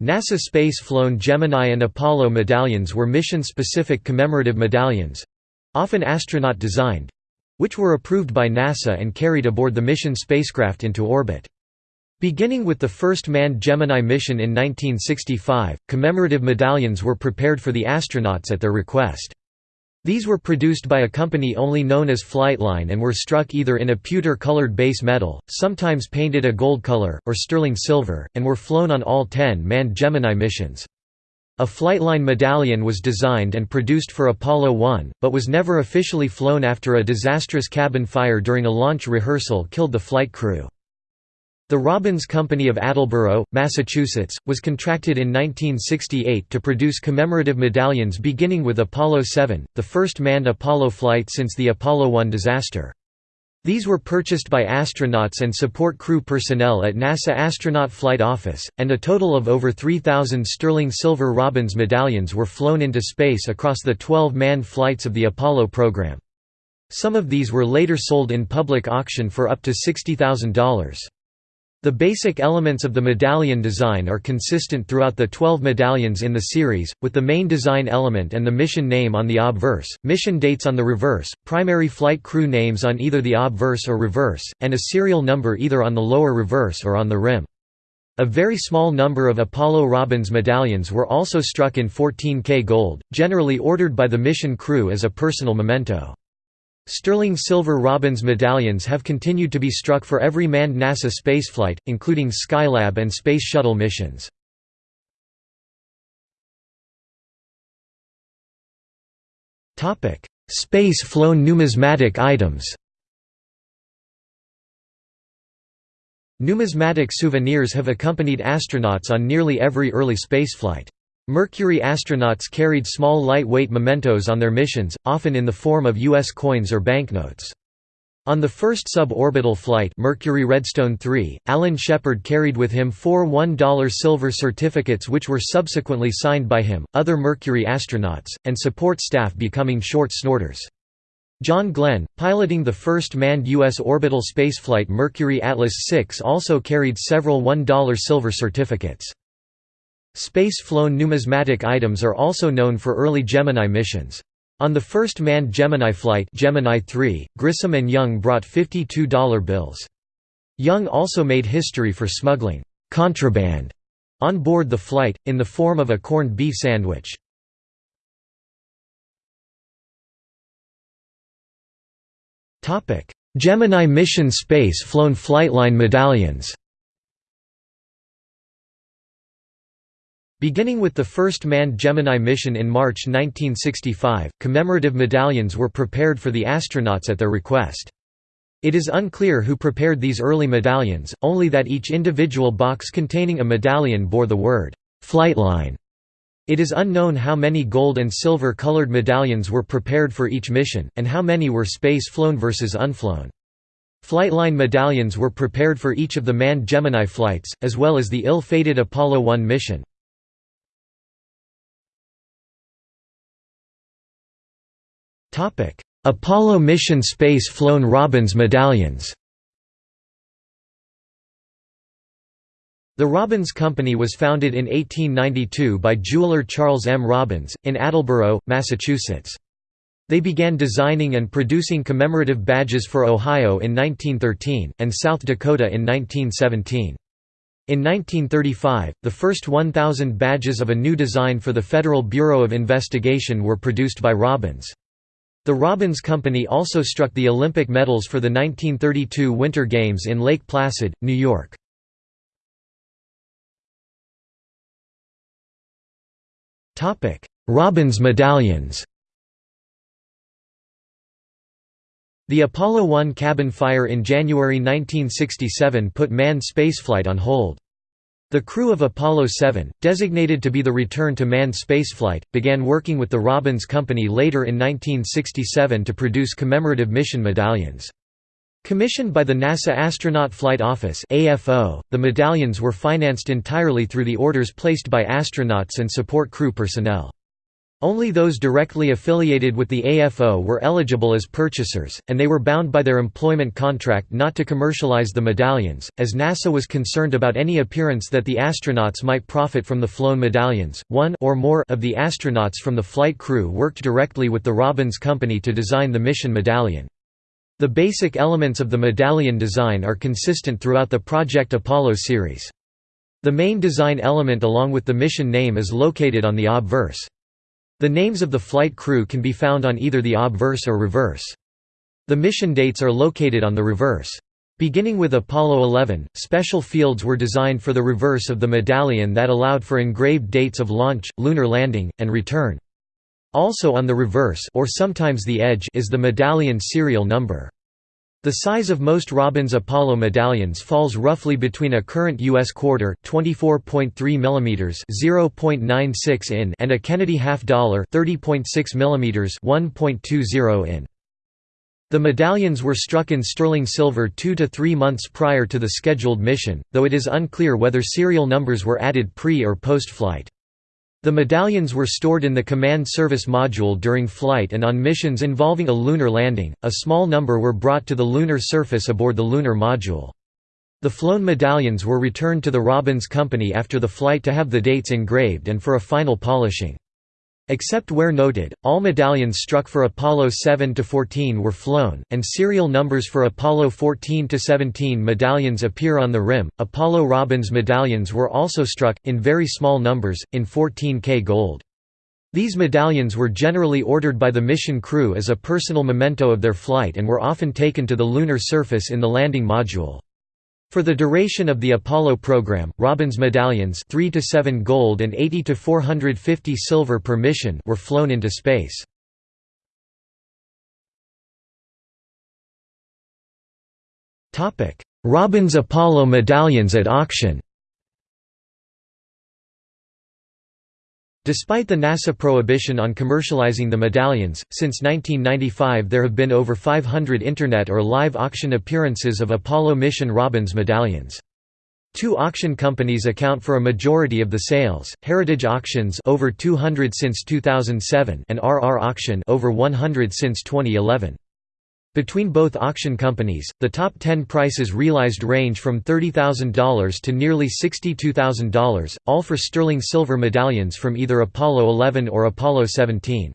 NASA space-flown Gemini and Apollo medallions were mission-specific commemorative medallions—often astronaut-designed—which were approved by NASA and carried aboard the mission spacecraft into orbit. Beginning with the first manned Gemini mission in 1965, commemorative medallions were prepared for the astronauts at their request. These were produced by a company only known as Flightline and were struck either in a pewter-colored base metal, sometimes painted a gold color, or sterling silver, and were flown on all ten manned Gemini missions. A Flightline medallion was designed and produced for Apollo 1, but was never officially flown after a disastrous cabin fire during a launch rehearsal killed the flight crew. The Robbins Company of Attleboro, Massachusetts, was contracted in 1968 to produce commemorative medallions beginning with Apollo 7, the first manned Apollo flight since the Apollo 1 disaster. These were purchased by astronauts and support crew personnel at NASA Astronaut Flight Office, and a total of over 3,000 sterling silver Robbins medallions were flown into space across the 12 manned flights of the Apollo program. Some of these were later sold in public auction for up to $60,000. The basic elements of the medallion design are consistent throughout the 12 medallions in the series, with the main design element and the mission name on the obverse, mission dates on the reverse, primary flight crew names on either the obverse or reverse, and a serial number either on the lower reverse or on the rim. A very small number of Apollo Robbins medallions were also struck in 14K gold, generally ordered by the mission crew as a personal memento. Sterling silver Robbins medallions have continued to be struck for every manned NASA spaceflight, including Skylab and Space Shuttle missions. Space-flown numismatic items Numismatic souvenirs have accompanied astronauts on nearly every early spaceflight. Mercury astronauts carried small lightweight mementos on their missions, often in the form of U.S. coins or banknotes. On the first suborbital flight Mercury Redstone 3, Alan Shepard carried with him four $1 silver certificates which were subsequently signed by him, other Mercury astronauts, and support staff becoming short snorters. John Glenn, piloting the first manned U.S. orbital spaceflight Mercury Atlas 6 also carried several $1 silver certificates. Space-flown numismatic items are also known for early Gemini missions. On the first manned Gemini flight Gemini 3, Grissom and Young brought $52 bills. Young also made history for smuggling contraband on board the flight, in the form of a corned beef sandwich. Gemini mission space-flown flightline medallions Beginning with the first manned Gemini mission in March 1965, commemorative medallions were prepared for the astronauts at their request. It is unclear who prepared these early medallions, only that each individual box containing a medallion bore the word, "'Flightline'". It is unknown how many gold and silver colored medallions were prepared for each mission, and how many were space-flown versus unflown. Flightline medallions were prepared for each of the manned Gemini flights, as well as the ill-fated Apollo 1 mission. Apollo mission space-flown Robbins medallions The Robbins Company was founded in 1892 by jeweler Charles M. Robbins, in Attleboro, Massachusetts. They began designing and producing commemorative badges for Ohio in 1913, and South Dakota in 1917. In 1935, the first 1,000 badges of a new design for the Federal Bureau of Investigation were produced by Robbins. The Robbins Company also struck the Olympic medals for the 1932 Winter Games in Lake Placid, New York. Robbins medallions The Apollo 1 cabin fire in January 1967 put manned spaceflight on hold. The crew of Apollo 7, designated to be the return to manned spaceflight, began working with the Robbins Company later in 1967 to produce commemorative mission medallions. Commissioned by the NASA Astronaut Flight Office the medallions were financed entirely through the orders placed by astronauts and support crew personnel. Only those directly affiliated with the AFO were eligible as purchasers, and they were bound by their employment contract not to commercialize the medallions, as NASA was concerned about any appearance that the astronauts might profit from the flown medallions. One or more of the astronauts from the flight crew worked directly with the Robbins Company to design the mission medallion. The basic elements of the medallion design are consistent throughout the Project Apollo series. The main design element along with the mission name is located on the obverse. The names of the flight crew can be found on either the obverse or reverse. The mission dates are located on the reverse. Beginning with Apollo 11, special fields were designed for the reverse of the medallion that allowed for engraved dates of launch, lunar landing, and return. Also on the reverse or sometimes the edge is the medallion serial number. The size of most Robbins Apollo medallions falls roughly between a current U.S. quarter 24.3 mm 0.96 in and a Kennedy half dollar 30.6 mm 1.20 in. The medallions were struck in sterling silver two to three months prior to the scheduled mission, though it is unclear whether serial numbers were added pre- or post-flight. The medallions were stored in the Command Service Module during flight and on missions involving a lunar landing, a small number were brought to the lunar surface aboard the Lunar Module. The flown medallions were returned to the Robbins Company after the flight to have the dates engraved and for a final polishing. Except where noted, all medallions struck for Apollo 7–14 were flown, and serial numbers for Apollo 14–17 medallions appear on the rim. Apollo Robbins medallions were also struck, in very small numbers, in 14K gold. These medallions were generally ordered by the mission crew as a personal memento of their flight and were often taken to the lunar surface in the landing module. For the duration of the Apollo program, Robbins medallions 3 to 7 gold and 80 to 450 silver per mission were flown into space. Topic: Robbins Apollo medallions at auction. Despite the NASA prohibition on commercializing the medallions, since 1995 there have been over 500 Internet or live auction appearances of Apollo mission Robbins medallions. Two auction companies account for a majority of the sales, Heritage Auctions over 200 since 2007 and RR Auction over 100 since 2011. Between both auction companies, the top 10 prices realized range from $30,000 to nearly $62,000, all for sterling silver medallions from either Apollo 11 or Apollo 17.